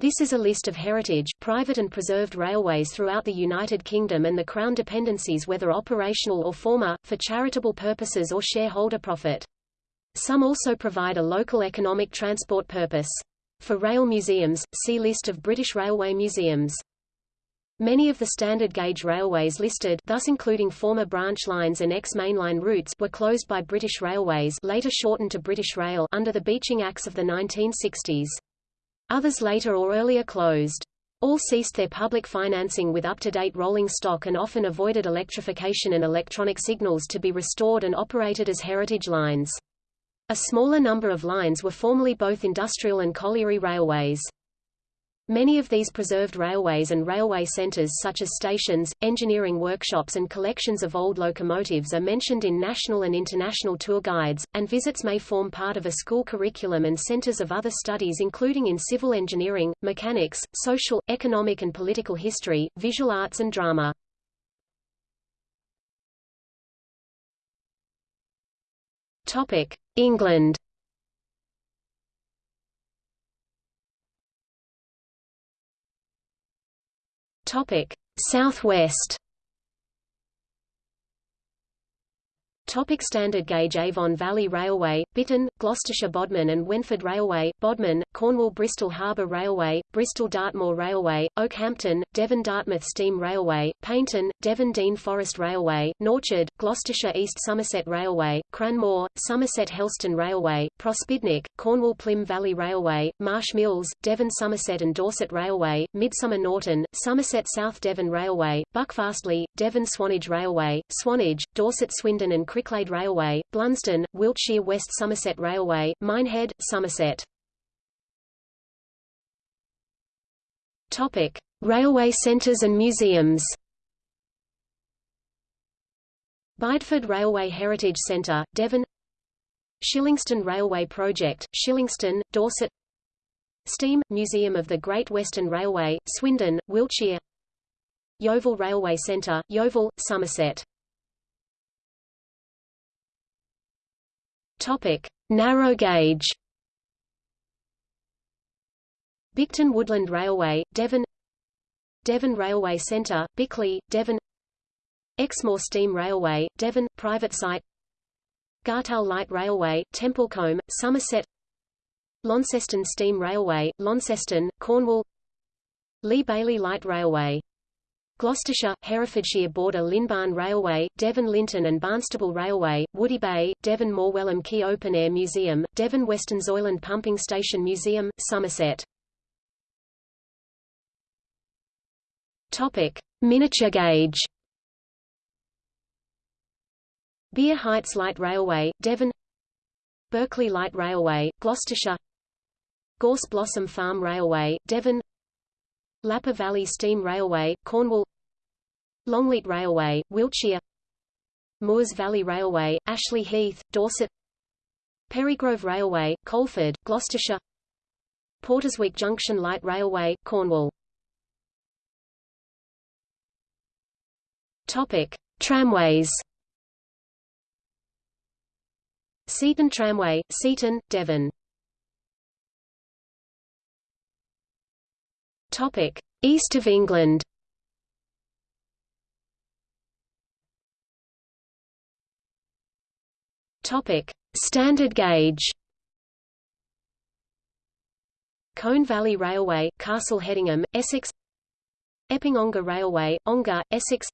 This is a list of heritage, private and preserved railways throughout the United Kingdom and the Crown dependencies whether operational or former, for charitable purposes or shareholder profit. Some also provide a local economic transport purpose. For rail museums, see List of British Railway museums. Many of the standard gauge railways listed thus including former branch lines and ex-mainline routes were closed by British Railways later shortened to British Rail under the Beeching Axe of the 1960s. Others later or earlier closed. All ceased their public financing with up-to-date rolling stock and often avoided electrification and electronic signals to be restored and operated as heritage lines. A smaller number of lines were formerly both industrial and colliery railways. Many of these preserved railways and railway centres such as stations, engineering workshops and collections of old locomotives are mentioned in national and international tour guides, and visits may form part of a school curriculum and centres of other studies including in civil engineering, mechanics, social, economic and political history, visual arts and drama. England Topic: Southwest. Topic standard gauge Avon Valley Railway, Bitton, Gloucestershire Bodmin and Wenford Railway, Bodmin, Cornwall Bristol Harbour Railway, Bristol Dartmoor Railway, Okehampton, Devon Dartmouth Steam Railway, Paignton, Devon Dean Forest Railway, Norchard, Gloucestershire East Somerset Railway, Cranmore, Somerset Helston Railway, Prospidnick, Cornwall Plym Valley Railway, Marsh Mills, Devon Somerset and Dorset Railway, Midsummer Norton, Somerset South Devon Railway, Buckfastleigh, Devon Swanage Railway, Swanage, Dorset Swindon and Cricklade Railway, Blunsdon, Wiltshire West Somerset Railway, Minehead, Somerset. Topic: Railway centres and museums. Bideford Railway Heritage Centre, Devon Shillingstone Railway Project, Shillingstone, Dorset Steam, Museum of the Great Western Railway, Swindon, Wiltshire Yeovil Railway Centre, Yeovil, Somerset Topic: Narrow gauge. Bicton Woodland Railway, Devon. Devon Railway Centre, Bickleigh, Devon. Exmoor Steam Railway, Devon, private site. Gartell Light Railway, Templecombe, Somerset. Launceston Steam Railway, Launceston, Cornwall. Lea Bailey Light Railway Gloucestershire, Herefordshire border Lynbarn Railway, Devon Lynton and Barnstaple Railway, Woody Bay, Devon Morwellham Quay Open Air Museum, Devon Westonzoyland Pumping Station Museum, Somerset. Topic: Miniature gauge. Beer Heights Light Railway, Devon Berkeley Light Railway, Gloucestershire Gorse Blossom Farm Railway, Devon Lappa Valley Steam Railway, Cornwall Longleat Railway, Wiltshire Moors Valley Railway, Ashley Heath, Dorset Perrygrove Railway, Coleford, Gloucestershire Porterswick Junction Light Railway, Cornwall Topic: Tramways. Seaton Tramway, Seaton, Devon. Topic: East of England. Topic: Standard gauge. Colne Valley Railway, Castle Hedingham, Essex. Epping Ongar Railway, Ongar, Essex.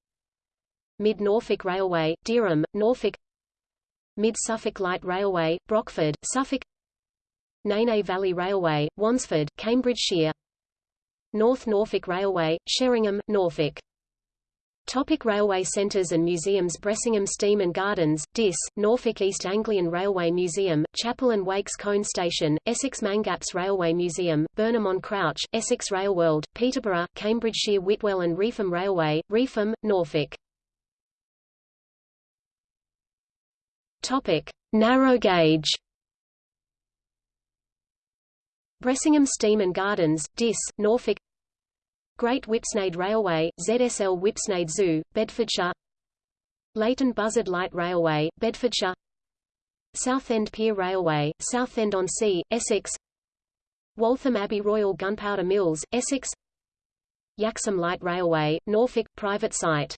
Mid Norfolk Railway, Dereham, Norfolk. Mid Suffolk Light Railway, Brockford, Suffolk. Nene Valley Railway, Wansford, Cambridgeshire. North Norfolk Railway, Sheringham, Norfolk. Topic railway centres and museums Bressingham Steam and Gardens, Diss, Norfolk East Anglian Railway Museum, Chapel and Wakes Colne Station, Essex Mangapps Railway Museum, Burnham on Crouch, Essex Railworld, Peterborough, Cambridgeshire Whitwell and Reepham Railway, Reepham, Norfolk. Topic: Narrow gauge. Bressingham Steam and Gardens, Diss, Norfolk Great Whipsnade Railway, ZSL Whipsnade Zoo, Bedfordshire. Leighton Buzzard Light Railway, Bedfordshire. Southend Pier Railway, Southend-on-Sea, Essex. Waltham Abbey Royal Gunpowder Mills, Essex. Yaxham Light Railway, Norfolk, private site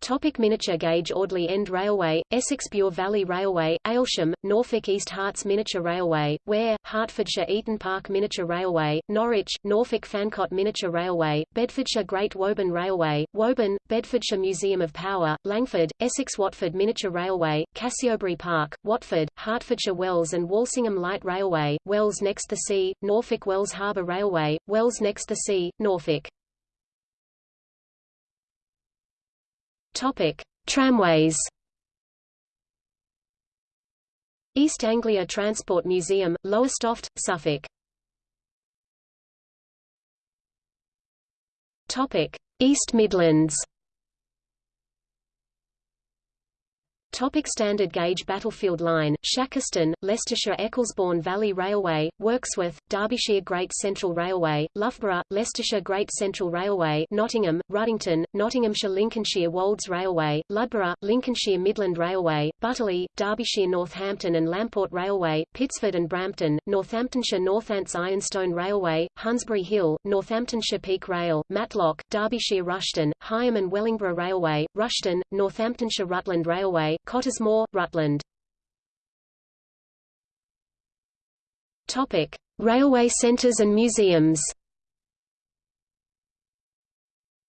Topic miniature gauge Audley End Railway, Essex Bure Valley Railway, Aylsham, Norfolk East Herts Miniature Railway, Ware, Hertfordshire Eaton Park Miniature Railway, Norwich, Norfolk Fancott Miniature Railway, Bedfordshire Great Woburn Railway, Woburn, Bedfordshire Museum of Power, Langford, Essex Watford Miniature Railway, Cassiobury Park, Watford, Hertfordshire Wells and Walsingham Light Railway, Wells next the sea, Norfolk Wells Harbour Railway, Wells next the sea, Norfolk. Topic: Tramways. East Anglia Transport Museum, Lowestoft, Suffolk. Topic: East Midlands. Topic standard gauge battlefield line, Shackerstone, Leicestershire Ecclesbourne Valley Railway, Wirksworth, Derbyshire Great Central Railway, Loughborough, Leicestershire Great Central Railway, Nottingham, Ruddington, Nottinghamshire Lincolnshire Wolds Railway, Ludborough, Lincolnshire Midland Railway, Butterley, Derbyshire Northampton and Lamport Railway, Pitsford and Brampton, Northamptonshire Northants Ironstone Railway, Hunsbury Hill, Northamptonshire Peak Rail, Matlock, Derbyshire Rushton, Higham and Wellingborough Railway, Rushton, Northamptonshire Rutland Railway, Cottesmore, Rutland. Topic: Railway centres and museums.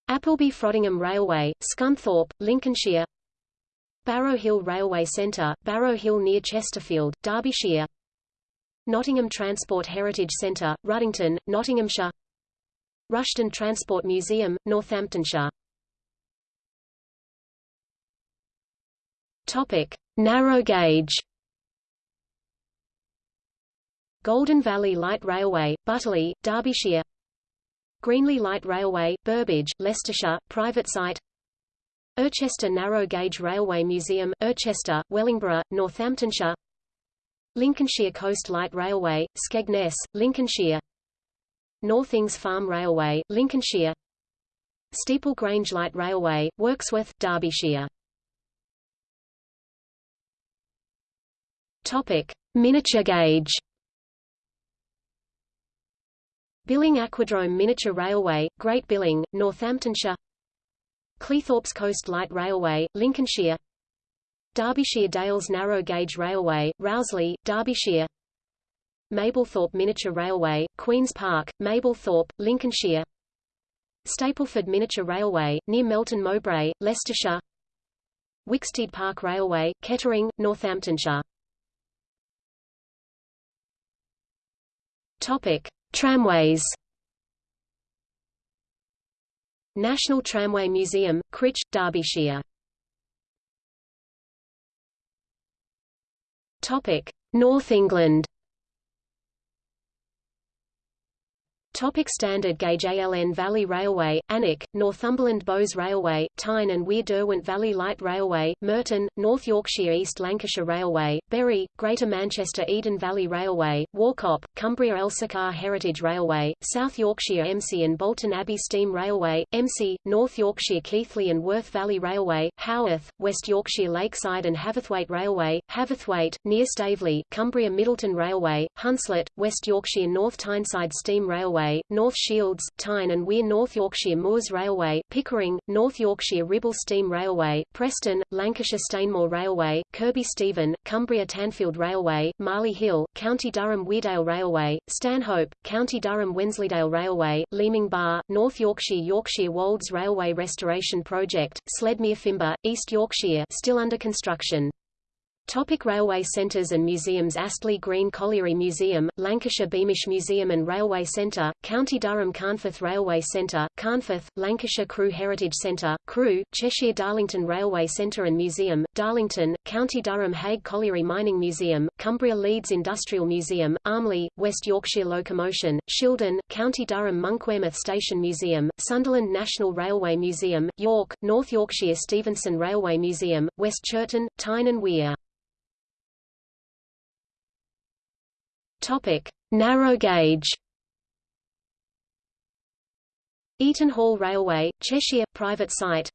Appleby Frodingham Railway, Scunthorpe, Lincolnshire. Barrow Hill Railway Centre, Barrow Hill near Chesterfield, Derbyshire. Nottingham Transport Heritage Centre, Ruddington, Nottinghamshire. Rushton Transport Museum, Northamptonshire. Topic: Narrow gauge. Golden Valley Light Railway, Butterley, Derbyshire. Greenley Light Railway, Burbage, Leicestershire, private site. Irchester Narrow Gauge Railway Museum, Irchester, Wellingborough, Northamptonshire. Lincolnshire Coast Light Railway, Skegness, Lincolnshire. Northings Farm Railway, Lincolnshire. Steeple Grange Light Railway, Wirksworth, Derbyshire. Topic: Miniature gauge. Billing Aquadrome Miniature Railway, Great Billing, Northamptonshire. Cleethorpes Coast Light Railway, Lincolnshire. Derbyshire Dales Narrow Gauge Railway, Rowsley, Derbyshire. Mablethorpe Miniature Railway, Queen's Park, Mablethorpe, Lincolnshire. Stapleford Miniature Railway, near Melton Mowbray, Leicestershire. Wicksteed Park Railway, Kettering, Northamptonshire. Topic: Tramways. National Tramway Museum, Crich, Derbyshire. Topic: North England. Topic standard gauge ALN Valley Railway, Alnwick, Northumberland Bowes Railway, Tyne and Wear Derwent Valley Light Railway, Murton, North Yorkshire East Lancashire Railway, Bury, Greater Manchester Eden Valley Railway, Warcop, Cumbria Elsecar Heritage Railway, South Yorkshire Embsay and Bolton Abbey Steam Railway, Embsay, North Yorkshire Keighley and Worth Valley Railway, Haworth, West Yorkshire Lakeside and Haverthwaite Railway, Haverthwaite, near Staveley, Cumbria Middleton Railway, Hunslet, West Yorkshire North Tyneside Steam Railway, Railway, North Shields, Tyne and Wear North Yorkshire Moors Railway, Pickering, North Yorkshire Ribble Steam Railway, Preston, Lancashire Stainmore Railway, Kirkby Stephen, Cumbria Tanfield Railway, Marley Hill, County Durham Weardale Railway, Stanhope, County Durham Wensleydale Railway, Leeming Bar, North Yorkshire Yorkshire Wolds Railway Restoration Project, Sledmere Fimber, East Yorkshire still under construction. Topic railway centres and museums Astley Green Colliery Museum, Lancashire Beamish Museum and Railway Centre, County Durham Carnforth Railway Centre, Carnforth, Lancashire Crewe Heritage Centre, Crewe, Cheshire Darlington Railway Centre and Museum, Darlington, County Durham Haig Colliery Mining Museum, Cumbria Leeds Industrial Museum, Armley, West Yorkshire Locomotion, Shildon, County Durham Monkwearmouth Station Museum, Sunderland National Railway Museum, York, North Yorkshire Stephenson Railway Museum, West Chirton, Tyne and Wear. Topic: Narrow gauge. Eaton Hall Railway, Cheshire, private site.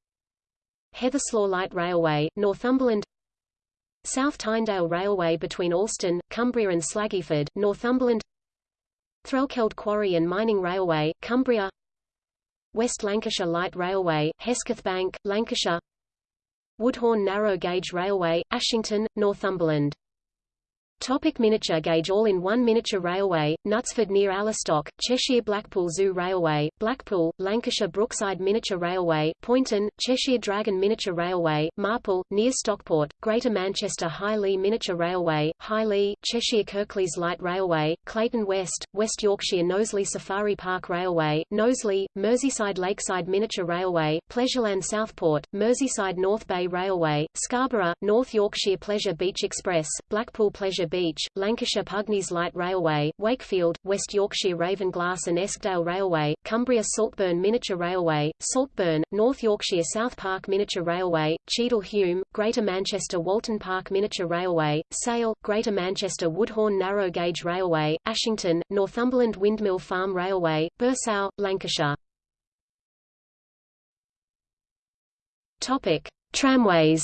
Heatherslaw Light Railway, Northumberland. South Tynedale Railway between Alston, Cumbria and Slaggyford, Northumberland. Threlkeld Quarry and Mining Railway, Cumbria West Lancashire Light Railway, Hesketh Bank, Lancashire Woodhorn Narrow Gauge Railway, Ashington, Northumberland Topic miniature gauge All-in-one miniature railway, Knutsford near Allostock, Cheshire Blackpool Zoo Railway, Blackpool, Lancashire Brookside Miniature Railway, Poynton, Cheshire Dragon Miniature Railway, Marple, near Stockport, Greater Manchester High Miniature Railway, High Cheshire Kirklees Light Railway, Clayton West, West Yorkshire Knowsley Safari Park Railway, Knowsley, Merseyside Lakeside Miniature Railway, Pleasureland Southport, Merseyside North Bay Railway, Scarborough, North Yorkshire Pleasure Beach Express, Blackpool Pleasure Beach, Lancashire Pugneys Light Railway, Wakefield, West Yorkshire Ravenglass and Eskdale Railway, Cumbria Saltburn Miniature Railway, Saltburn, North Yorkshire South Park Miniature Railway, Cheadle Hulme, Greater Manchester Walton Park Miniature Railway, Sale, Greater Manchester Woodhorn Narrow Gauge Railway, Ashington, Northumberland Windmill Farm Railway, Burscough, Lancashire. Topic: Tramways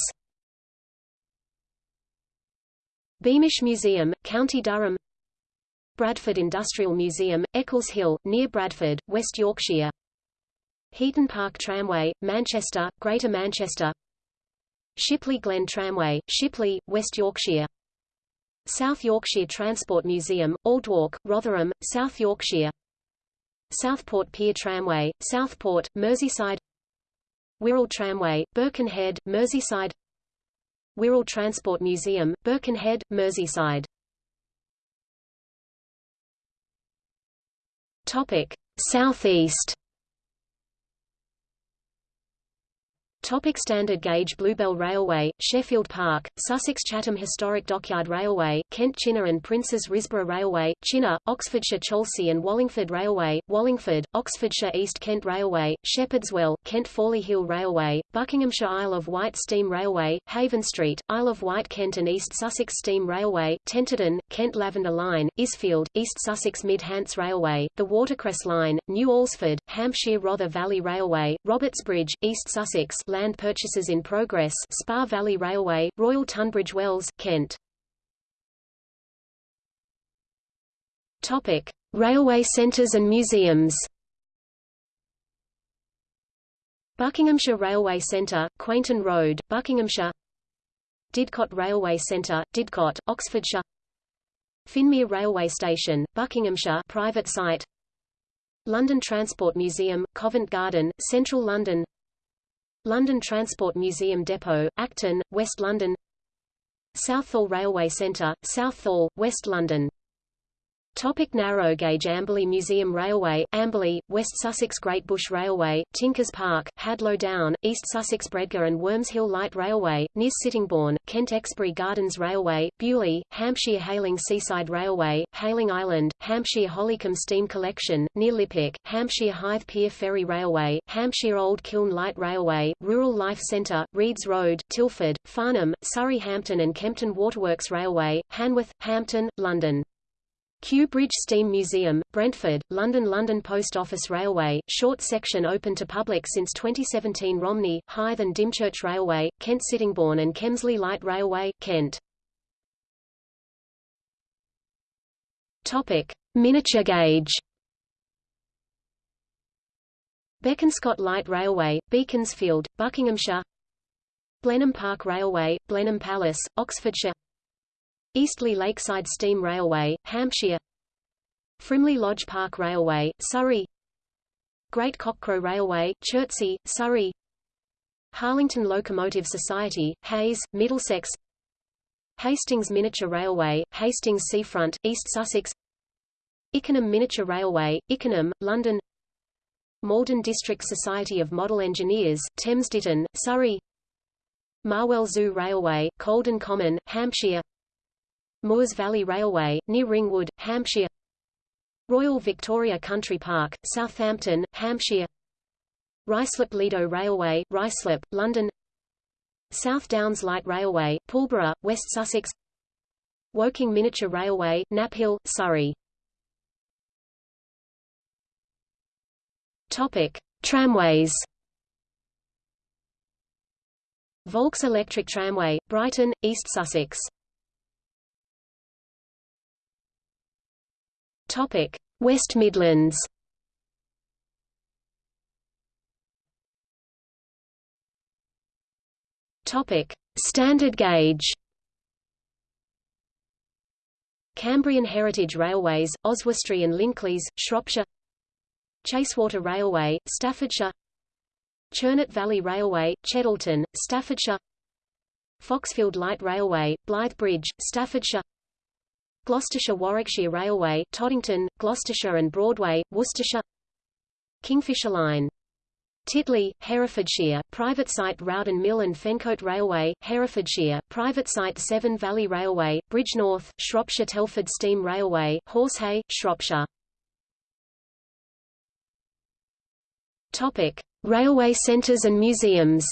Beamish Museum, County Durham. Bradford Industrial Museum, Eccles Hill, near Bradford, West Yorkshire. Heaton Park Tramway, Manchester, Greater Manchester. Shipley Glen Tramway, Shipley, West Yorkshire. South Yorkshire Transport Museum, Aldwark, Rotherham, South Yorkshire. Southport Pier Tramway, Southport, Merseyside. Wirral Tramway, Birkenhead, Merseyside Wirral Transport Museum, Birkenhead, Merseyside. Topic: Southeast. Topic standard gauge Bluebell Railway, Sheffield Park, Sussex Chatham Historic Dockyard Railway, Kent Chinnor and Princes Risborough Railway, Chinnor, Oxfordshire Cholsey and Wallingford Railway, Wallingford, Oxfordshire East Kent Railway, Shepherdswell, Kent Fawley Hill Railway, Buckinghamshire Isle of Wight Steam Railway, Haven Street, Isle of Wight Kent and East Sussex Steam Railway, Tenterden, Kent Lavender Line, Isfield, East Sussex Mid Hants Railway, the Watercress Line, New Alresford, Hampshire Rother Valley Railway, Robertsbridge, East Sussex, land purchases in progress Spa Valley Railway, Royal Tunbridge Wells, Kent. Topic: Railway centres and museums. Buckinghamshire Railway Centre, Quainton Road, Buckinghamshire. Didcot Railway Centre, Didcot, Oxfordshire. Finmere Railway Station, Buckinghamshire, private site. London Transport Museum, Covent Garden, Central London. London Transport Museum Depot, Acton, West London Southall Railway Centre, Southall, West London Topic narrow gauge Amberley Museum Railway, Amberley, West Sussex Great Bush Railway, Tinkers Park, Hadlow Down, East Sussex Bredgar and Worms Hill Light Railway, near Sittingbourne, Kent Exbury Gardens Railway, Beaulieu, Hampshire Hayling Seaside Railway, Hayling Island, Hampshire Hollycombe Steam Collection, near Liphook, Hampshire Hythe Pier Ferry Railway, Hampshire Old Kiln Light Railway, Rural Life Centre, Reeds Road, Tilford, Farnham, Surrey Hampton and Kempton Waterworks Railway, Hanworth, Hampton, London. Kew Bridge Steam Museum, Brentford, London London Post Office Railway, short section open to public since 2017 Romney, Hythe and Dymchurch Railway, Kent Sittingbourne and Kemsley Light Railway, Kent. Topic: Miniature gauge. Bekonscot Light Railway, Beaconsfield, Buckinghamshire. Blenheim Park Railway, Blenheim Palace, Oxfordshire. Eastleigh Lakeside Steam Railway, Hampshire. Frimley Lodge Park Railway, Surrey. Great Cockcrow Railway, Chertsey, Surrey. Harlington Locomotive Society, Hayes, Middlesex. Hastings Miniature Railway, Hastings Seafront, East Sussex. Ickenham Miniature Railway, Ickenham, London. Malden District Society of Model Engineers, Thames Ditton, Surrey. Marwell Zoo Railway, Colden Common, Hampshire Moors Valley Railway, near Ringwood, Hampshire. Royal Victoria Country Park, Southampton, Hampshire. Ruislip Lido Railway, Ruislip, London. South Downs Light Railway, Pulborough, West Sussex. Woking Miniature Railway, Knaphill, Surrey. Topic: Tramways. Volks Electric Tramway, Brighton, East Sussex. Topic: West Midlands Topic: Standard gauge. Cambrian Heritage Railways, Oswestry and Llynclys, Shropshire. Chasewater Railway, Staffordshire. Churnet Valley Railway, Cheddleton, Staffordshire. Foxfield Light Railway, Blythe Bridge, Staffordshire. Gloucestershire Warwickshire Railway, Toddington, Gloucestershire and Broadway, Worcestershire. Kingfisher Line Titley, Herefordshire, private site Rowden Mill and Fencote Railway, Herefordshire, private site Severn Valley Railway, Bridgnorth, Shropshire Telford Steam Railway, Horsehay, Shropshire. Topic: Railway centres and museums.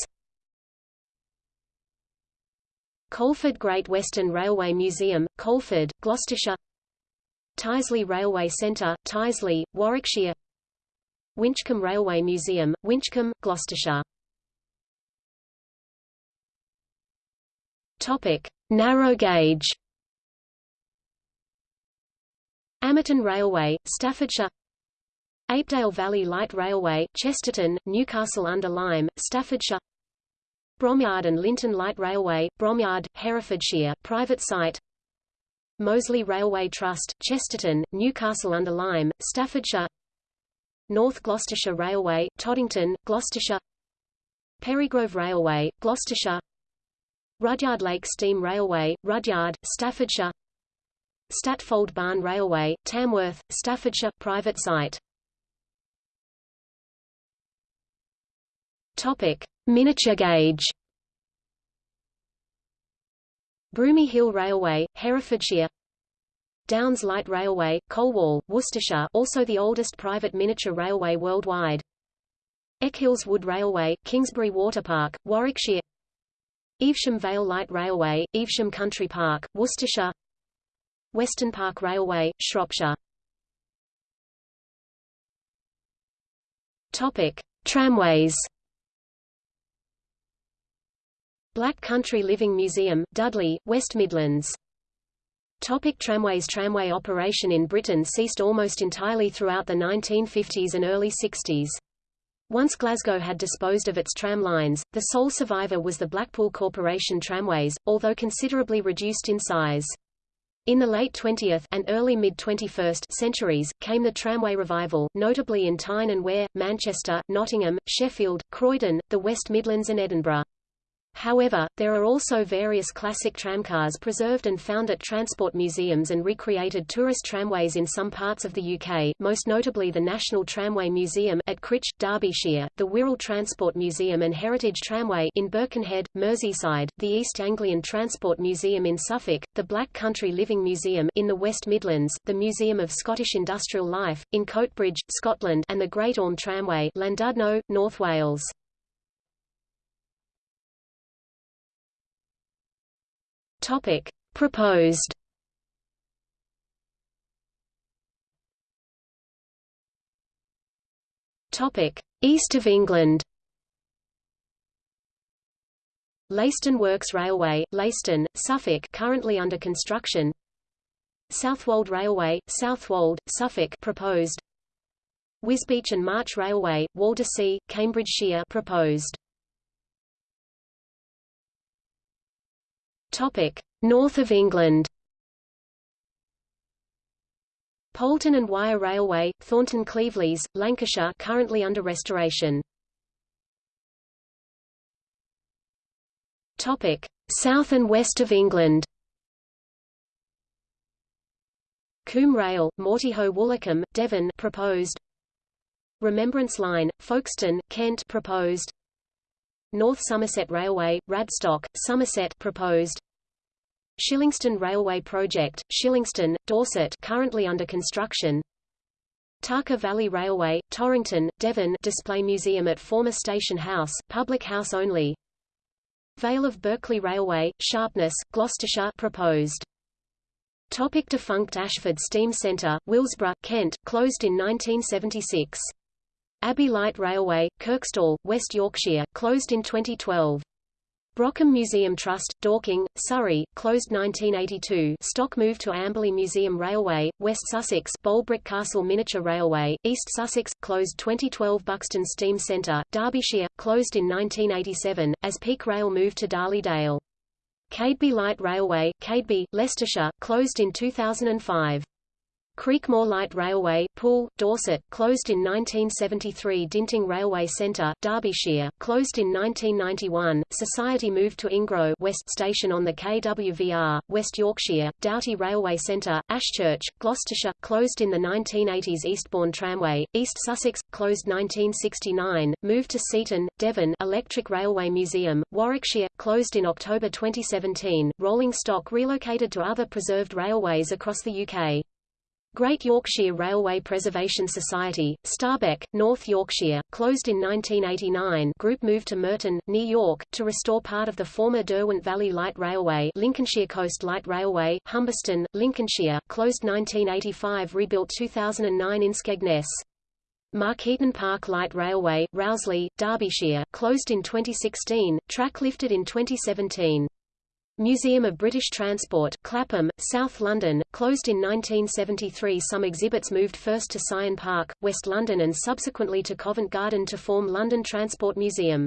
Coleford Great Western Railway Museum, Coleford, Gloucestershire. Tyseley Railway Centre, Tyseley, Warwickshire. Winchcombe Railway Museum, Winchcombe, Gloucestershire. Topic: Narrow gauge. Amerton Railway, Staffordshire. Apedale Valley Light Railway, Chesterton, Newcastle under Lyme, Staffordshire. Bromyard and Linton Light Railway, Bromyard, Herefordshire, private site. Moseley Railway Trust, Chesterton, Newcastle under Lyme, Staffordshire. North Gloucestershire Railway, Toddington, Gloucestershire Perrygrove Railway, Gloucestershire Rudyard Lake Steam Railway, Rudyard, Staffordshire Statfold Barn Railway, Tamworth, Staffordshire private site. Topic: Miniature gauge. Broomy Hill Railway, Herefordshire Downs Light Railway, Colwall, Worcestershire also the oldest private miniature railway worldwide. Echills Wood Railway, Kingsbury Water Park, Warwickshire Evesham Vale Light Railway, Evesham Country Park, Worcestershire Weston Park Railway, Shropshire Topic. Tramways Black Country Living Museum, Dudley, West Midlands Topic tramways Tramway operation in Britain ceased almost entirely throughout the 1950s and early 60s. Once Glasgow had disposed of its tram lines, the sole survivor was the Blackpool Corporation tramways, although considerably reduced in size. In the late 20th and early mid-21st centuries, came the tramway revival, notably in Tyne and Wear, Manchester, Nottingham, Sheffield, Croydon, the West Midlands and Edinburgh. However, there are also various classic tramcars preserved and found at transport museums and recreated tourist tramways in some parts of the UK, most notably the National Tramway Museum at Crich, Derbyshire, the Wirral Transport Museum and Heritage Tramway in Birkenhead, Merseyside, the East Anglian Transport Museum in Suffolk, the Black Country Living Museum in the West Midlands, the Museum of Scottish Industrial Life, in Coatbridge, Scotland and the Great Orme Tramway Llandudno, North Wales. Topic: Proposed. Topic: East of England. Leiston Works Railway, Leiston, Suffolk, currently under construction. Southwold Railway, Southwold, Suffolk, proposed. Wisbech and March Railway, Waldersea, Cambridgeshire, proposed. North of England. Poulton and Wyre Railway, Thornton Cleveleys, Lancashire currently under restoration. Topic: South and west of England. Coombe Rail, Mortehoe Woolacombe, Devon proposed. Remembrance Line, Folkestone, Kent proposed. North Somerset Railway, Radstock, Somerset proposed. Shillingstone Railway Project, Shillingstone, Dorset currently under construction. Tarka Valley Railway, Torrington, Devon display museum at former station house, public house only. Vale of Berkeley Railway, Sharpness, Gloucestershire proposed. Topic defunct Ashford Steam Centre, Willesborough, Kent, closed in 1976. Abbey Light Railway, Kirkstall, West Yorkshire, closed in 2012. Brockham Museum Trust, Dorking, Surrey, closed 1982 stock moved to Amberley Museum Railway, West Sussex Bolebroke Castle Miniature Railway, East Sussex, closed 2012 Buxton Steam Centre, Derbyshire, closed in 1987, as Peak Rail moved to Darley Dale. Cadeby Light Railway, Cadeby, Leicestershire, closed in 2005. Creekmoor Light Railway, Poole, Dorset, closed in 1973 Dinting Railway Centre, Derbyshire, closed in 1991, Society moved to Ingrow West Station on the KWVR, West Yorkshire, Dowty Railway Centre, Ashchurch, Gloucestershire, closed in the 1980s Eastbourne Tramway, East Sussex, closed 1969, moved to Seaton, Devon Electric Railway Museum, Warwickshire, closed in October 2017, rolling stock relocated to other preserved railways across the UK. Great Yorkshire Railway Preservation Society, Starbeck, North Yorkshire, closed in 1989 group moved to Murton, New York, to restore part of the former Derwent Valley Light Railway Lincolnshire Coast Light Railway, Humberston, Lincolnshire, closed 1985 rebuilt 2009 in Skegness. Markeaton Park Light Railway, Rowsley, Derbyshire, closed in 2016, track lifted in 2017. Museum of British Transport, Clapham, South London, closed in 1973 Some exhibits moved first to Syon Park, West London and subsequently to Covent Garden to form London Transport Museum.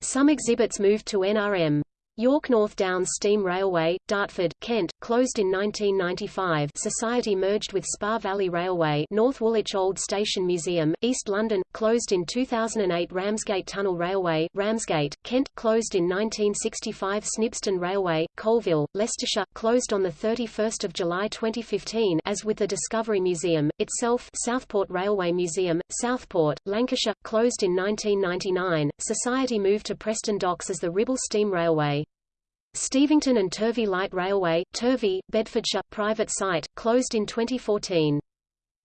Some exhibits moved to NRM. York North Downs Steam Railway, Dartford, Kent, closed in 1995 Society merged with Spa Valley Railway North Woolwich Old Station Museum, East London, closed in 2008 Ramsgate Tunnel Railway, Ramsgate, Kent, closed in 1965 Snibston Railway, Coalville, Leicestershire, closed on 31 July 2015 as with the Discovery Museum, itself Southport Railway Museum, Southport, Lancashire, closed in 1999, Society moved to Preston Docks as the Ribble Steam Railway. Stevington and Turvey Light Railway, Turvey, Bedfordshire, private site, closed in 2014.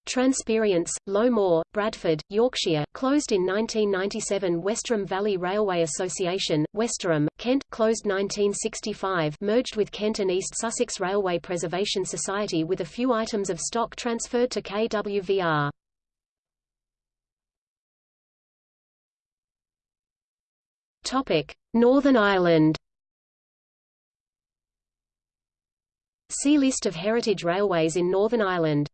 Transperience, Low Moor, Bradford, Yorkshire, closed in 1997 Westerham Valley Railway Association, Westerham, Kent, closed 1965 merged with Kent and East Sussex Railway Preservation Society with a few items of stock transferred to KWVR. Northern Ireland See List of heritage railways in Northern Ireland.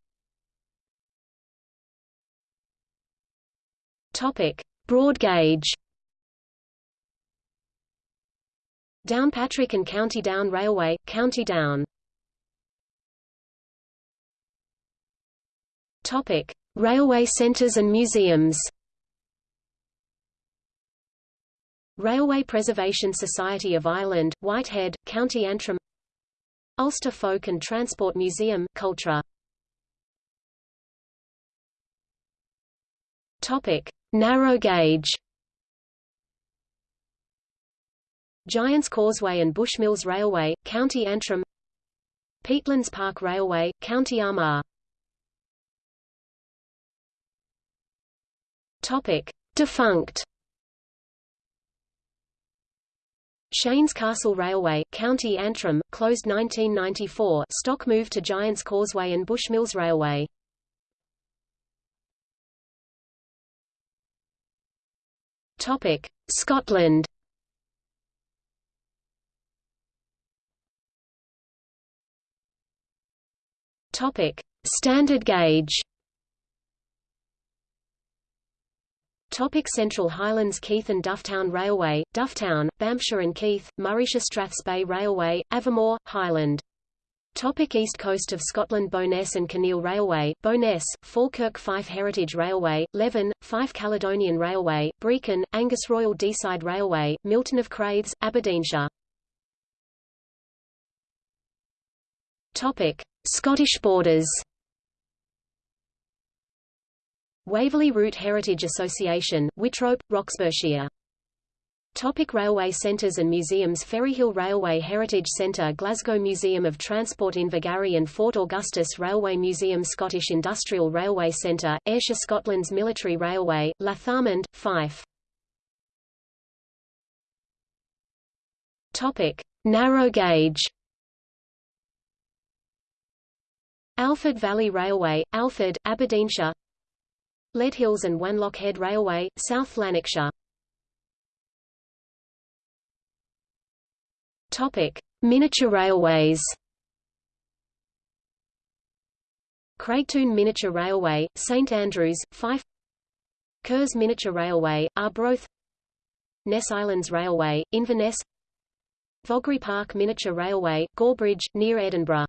Topic: Broad gauge. Downpatrick and County Down Railway, County Down. Topic: Railway centres and museums. Railway Preservation Society of Ireland, Whitehead, County Antrim Ulster Folk and Transport Museum Cultra. Topic: Narrow gauge. Giants Causeway and Bushmills Railway, County Antrim. Peatlands Park Railway, County Armagh. Topic: Defunct. Shanes Castle Railway, County Antrim, closed 1994 stock moved to Giants Causeway and Bushmills Railway. Topic: Scotland. Topic: Standard gauge Topic Central Highlands Keith and Dufftown Railway, Dufftown, Banffshire and Keith, Morayshire Strathspey Railway, Aviemore, Highland. Topic East Coast of Scotland Bowness and Kinneil Railway, Bowness, Falkirk Fife Heritage Railway, Leven, Fife Caledonian Railway, Brechin, Angus Royal Deeside Railway, Milton of Crathes, Aberdeenshire. Topic: Scottish borders. Waverley Route Heritage Association, Whitrope, Roxburghshire. Topic railway centres and museums Ferryhill Railway Heritage Centre Glasgow Museum of Transport Invergarry and Fort Augustus Railway Museum Scottish Industrial Railway Centre, Ayrshire Scotland's Military Railway, Lathalmond, Fife Topic. Narrow gauge Alford Valley Railway, Alford, Aberdeenshire Leadhills and Wanlock Head Railway, South Lanarkshire Topic: Miniature railways. Craigtoun Miniature Railway, St Andrews, Fife Kerrs Miniature Railway, Arbroath Ness Islands Railway, Inverness Vogrie Park Miniature Railway, Gorebridge, near Edinburgh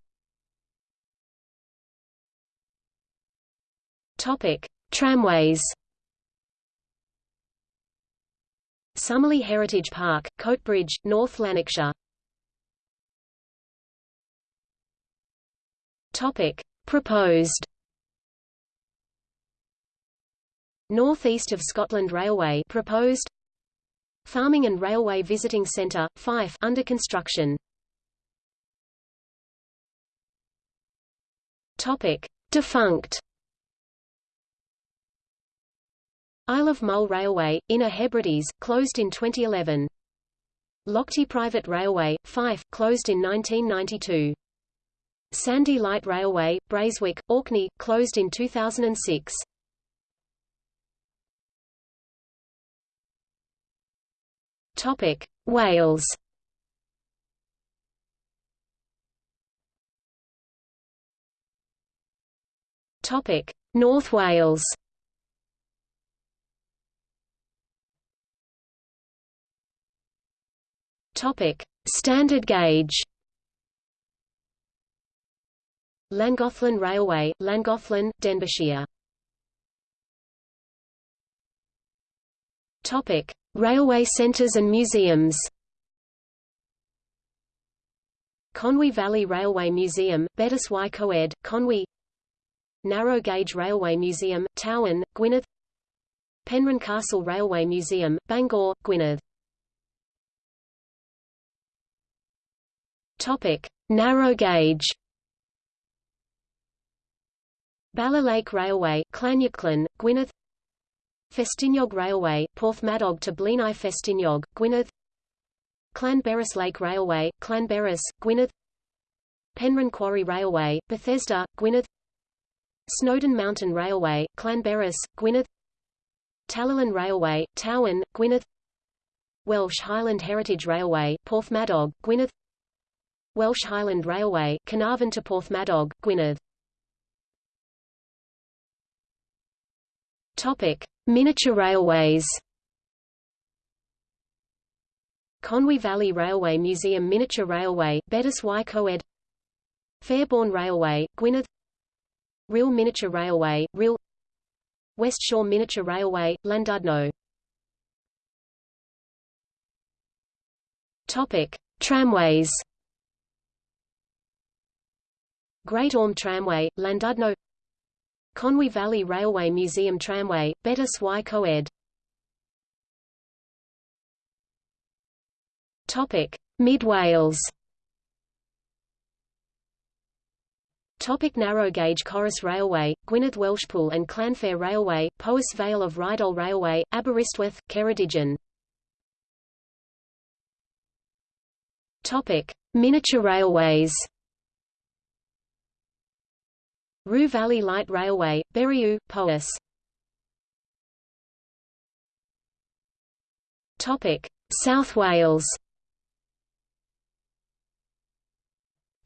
Topic. Tramways Summerlee Heritage Park, Coatbridge, North Lanarkshire Topic. Proposed North-East of Scotland Railway proposed Farming and Railway Visiting Centre, Fife under construction. Topic: Defunct. Isle of Mull Railway, Inner Hebrides, closed in 2011. Lochty Private Railway, Fife, closed in 1992. Sanday Light Railway, Braeswick, Orkney, closed in 2006. Topic: Wales. Topic: North Wales. Topic: Standard gauge. Llangollen Railway, Llangollen, Denbighshire. Topic: Railway centres and museums. Conwy Valley Railway Museum, Betws y Coed, Conwy Narrow Gauge Railway Museum, Tywyn, Gwynedd Penrhyn Castle Railway Museum, Bangor, Gwynedd Topic: Narrow gauge. Bala Lake Railway, Llanuwchllyn, Gwynedd. Festiniog Railway, Porthmadog to Blaenau Festiniog, Gwynedd. Llanberis Lake Railway, Llanberis, Gwynedd. Penrhyn Quarry Railway, Bethesda, Gwynedd. Snowdon Mountain Railway, Llanberis, Gwynedd. Talyllyn Railway, Tywyn, Gwynedd. Welsh Highland Heritage Railway, Porthmadog, Gwynedd Welsh Highland Railway, Caernarfon to Porthmadog, Gwynedd. Topic: Miniature railways. Conwy Valley Railway Museum Miniature Railway, Betws y Coed. Fairbourne Railway, Gwynedd. Rhyl Miniature Railway, Rhyl. West Shore Miniature Railway, Llandudno. Topic: Tramways. Great Orme Tramway, Llandudno Conwy Valley Railway Museum Tramway, Betws y Coed Mid Wales. Topic narrow gauge Corris Railway, Gwynedd Welshpool and Llanfair Railway, Powys Vale of Rheidol Railway, Aberystwyth, Ceredigion. Topic: Miniature railways. Rhiw Valley Light Railway, Berriew, Powys. Topic: South Wales.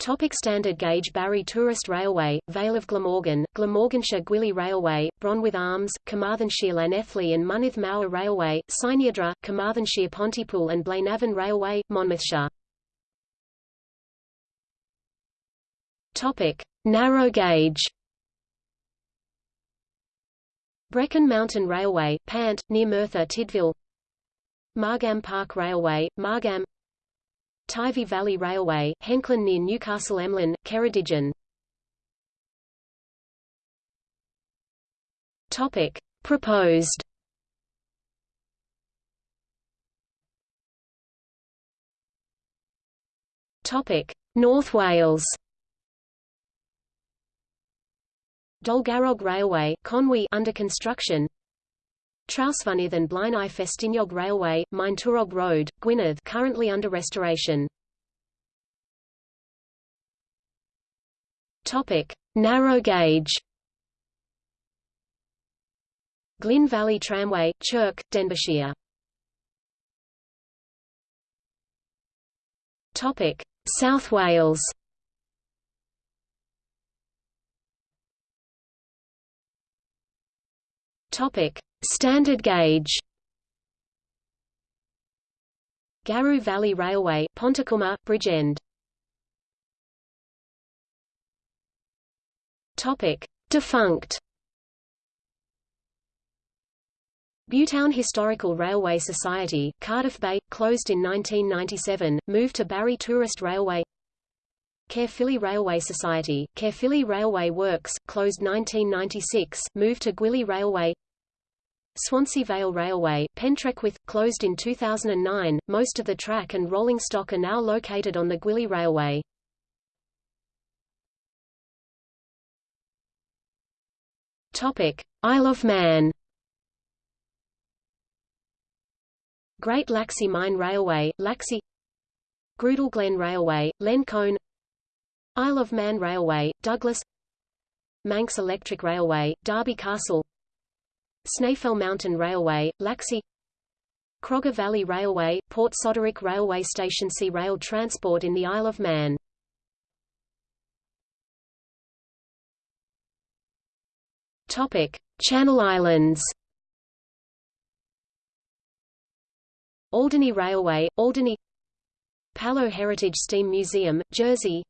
Topic standard gauge Barry Tourist Railway, Vale of Glamorgan, Glamorganshire Gwili Railway, Bronwydd Arms, Carmarthenshire Llanelli and Mynydd Mawr Railway, Cynheidre, Carmarthenshire Pontypool and Blaenavon Railway, Monmouthshire. Topic: Narrow gauge. Brecon Mountain Railway, Pant, near Merthyr Tydfil. Margam Park Railway, Margam. Teifi Valley Railway, Henllan near Newcastle Emlyn, Ceredigion. Topic: Proposed. Topic: North Wales. Dolgarrog Railway, Conwy under construction. Trawsfynydd and Blaenau Festiniog Railway, Maentwrog Road, Gwynedd currently under restoration. Topic: Narrow gauge. Glyn Valley Tramway, Chirk, Denbighshire. Topic: South Wales. Topic: Standard gauge. Garw Valley Railway, Pontycymer, Bridgend. Topic: Defunct. Butetown Historical Railway Society, Cardiff Bay, closed in 1997, moved to Barry Tourist Railway. Caerphilly Railway Society, Caerphilly Railway Works, closed 1996, moved to Gwili Railway. Swansea Vale Railway, Pentrechwyth, closed in 2009. Most of the track and rolling stock are now located on the Gwili Railway. Topic: Isle of Man. Great Laxey Mine Railway, Laxey Groudle Glen Railway, Lencone Isle of Man Railway, Douglas Manx Electric Railway, Derby Castle Snaefell Mountain Railway, Laxey Crogga Valley Railway, Port Soderick Railway Station See Rail transport in the Isle of Man. Topic: Channel Islands. Alderney Railway, Alderney Pallot Heritage Steam Museum, Jersey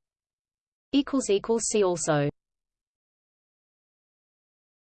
See also